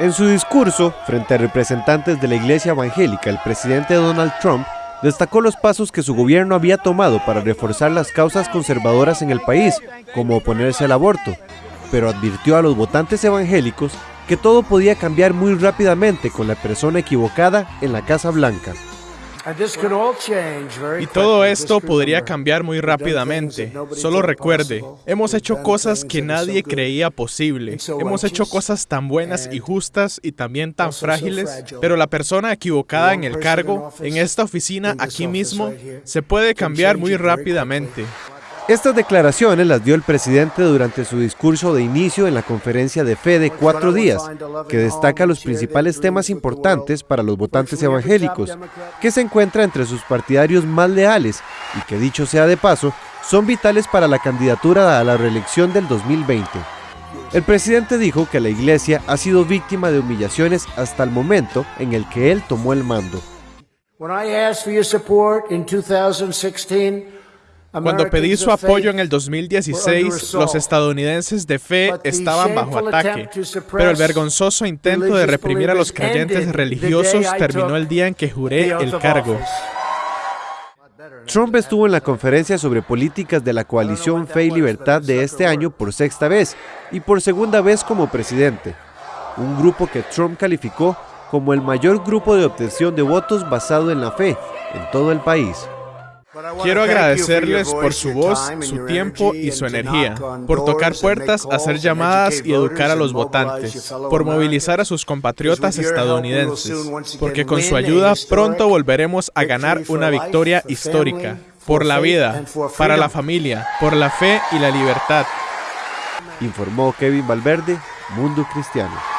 En su discurso, frente a representantes de la iglesia evangélica, el presidente Donald Trump destacó los pasos que su gobierno había tomado para reforzar las causas conservadoras en el país, como oponerse al aborto, pero advirtió a los votantes evangélicos que todo podía cambiar muy rápidamente con la persona equivocada en la Casa Blanca. Y todo esto podría cambiar muy rápidamente. Solo recuerde, hemos hecho cosas que nadie creía posible. Hemos hecho cosas tan buenas y justas y también tan frágiles, pero la persona equivocada en el cargo, en esta oficina aquí mismo, se puede cambiar muy rápidamente. Estas declaraciones las dio el presidente durante su discurso de inicio en la conferencia de fe de cuatro días, que destaca los principales temas importantes para los votantes evangélicos, que se encuentra entre sus partidarios más leales y que dicho sea de paso, son vitales para la candidatura a la reelección del 2020. El presidente dijo que la iglesia ha sido víctima de humillaciones hasta el momento en el que él tomó el mando. Cuando pedí su apoyo en el 2016, los estadounidenses de fe estaban bajo ataque, pero el vergonzoso intento de reprimir a los creyentes religiosos terminó el día en que juré el cargo. Trump estuvo en la conferencia sobre políticas de la coalición Fe y Libertad de este año por sexta vez y por segunda vez como presidente, un grupo que Trump calificó como el mayor grupo de obtención de votos basado en la fe en todo el país. Quiero agradecerles por su voz, su tiempo y su energía, por tocar puertas, hacer llamadas y educar a los votantes, por movilizar a sus compatriotas estadounidenses, porque con su ayuda pronto volveremos a ganar una victoria histórica, por la vida, para la familia, por la fe y la libertad. Informó Kevin Valverde, Mundo Cristiano.